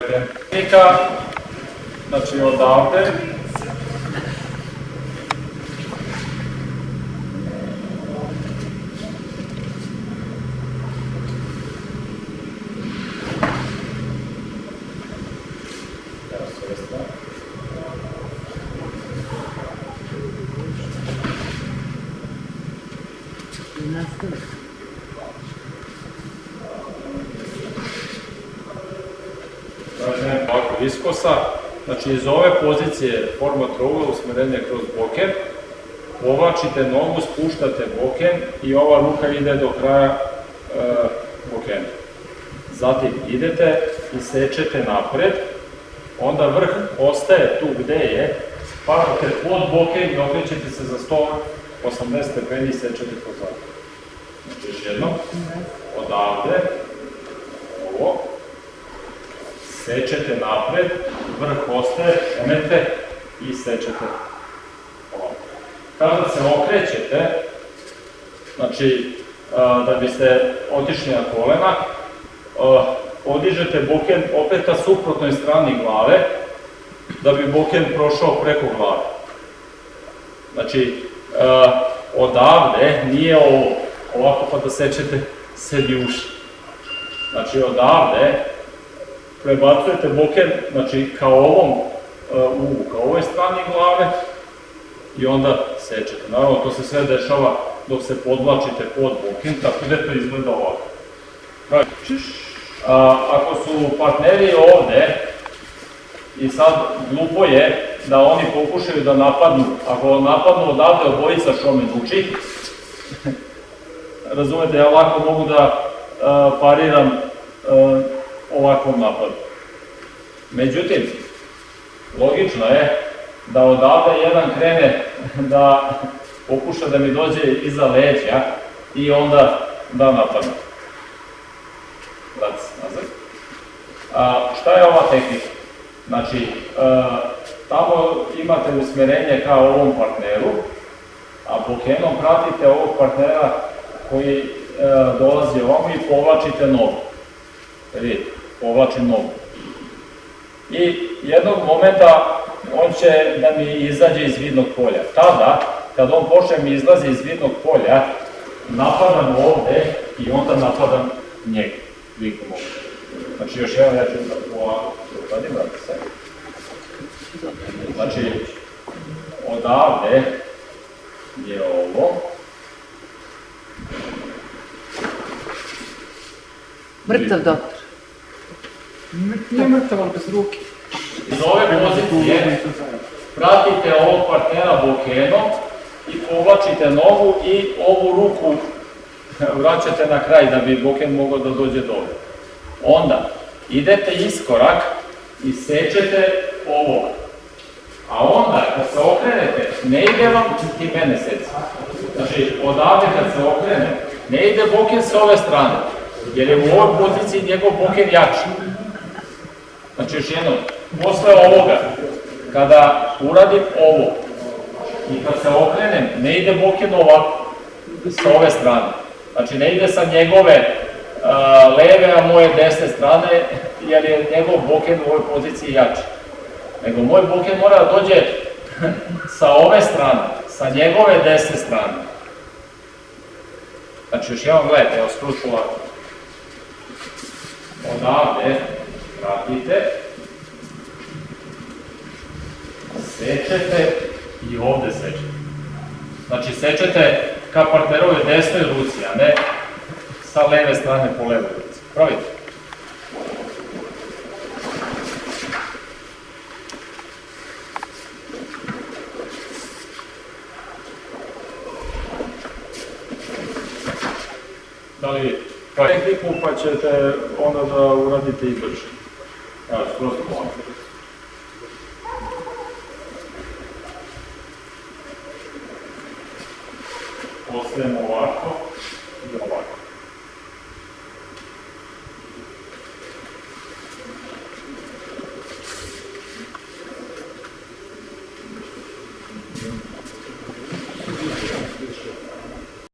Tehnika, znači odavde, Evo s ove strane. Kažem ovako viskosa, znači iz ove pozicije forma trougla usmjerenje kroz boken, povlačite nogu, spuštate boken i ova ruka ide do kraja e, bokena. Zatim idete i sečete napred, onda vrh ostaje tu gdje je, padate pod boken i okrećete se za 180 stepeni i sečete pozad. Znači još jednom, odavde, ovo, sečete napred, vrh ostaje, emete i sečete. Kada se okrećete, znači da biste otišli na kolena, podižete boken opet ka suprotnoj strani glave, da bi boken prošao preko glave. Znači, odavde nije ovo, ovako pa da sečete sebi uši. Znači, odavde prebacujete boken, znači kao ovom uh, uvu, kao ovoj strani glave i onda sečete. Naravno, to se sve dešava dok se podvlačite pod boken, tako da to izgleda ovako. A, ako su partneri ovde, i sad glupo je da oni pokušaju da napadnu, ako napadnu odavde obojica što me duči, razumete, ja lako mogu da uh, pariram uh, ovakvom napadu. Međutim, logično je da odavde jedan krene da pokuša da mi dođe iza leđa i onda da napadne. A, šta je ova tehnika? Znači, a, tamo imate usmjerenje kao ovom partneru, a bokenom pratite ovog partnera koji a, dolazi ovamo i povlačite nogu. Vidite, povlačim nogu. I jednog momenta on će da mi izađe iz vidnog polja. Tada, kad on počne mi izlazi iz vidnog polja, napadam ovde i onda napadam njega. Vidite mogu. Znači još jedan ja ću da ovako uradim, vrati se. Znači, odavde je ovo, Mrtav doktor. Nije mrtav, ali bez ruke. iz ove pozicije pratite ovog partnera bokenom i povlačite nogu i ovu ruku vraćate na kraj da bi boken mogao da dođe dole. Onda idete iskorak i sečete ovo. A onda kad se okrenete, ne ide vam ti mene seci. Znači odavde kad se okrene, ne ide boken sa ove strane, jer je u ovoj poziciji njegov boken jači. Znači još jednom, posle ovoga, kada uradim ovo i kad se okrenem, ne ide boken ovako, sa ove strane. Znači ne ide sa njegove a, leve, a moje desne strane, jer je njegov boken u ovoj poziciji jači. Nego moj boken mora da dođe sa ove strane, sa njegove desne strane. Znači još jednom gledajte, evo skruč ovako. Odavde, pratite, sečete i ovde sečete. Znači sečete ka partnerove desnoj ruci, a ne sa leve strane po levoj ruci. Pravite. Da li vidite? Pa ćete onda da uradite i brže. Evo, skroz polako. Ostajemo ovako.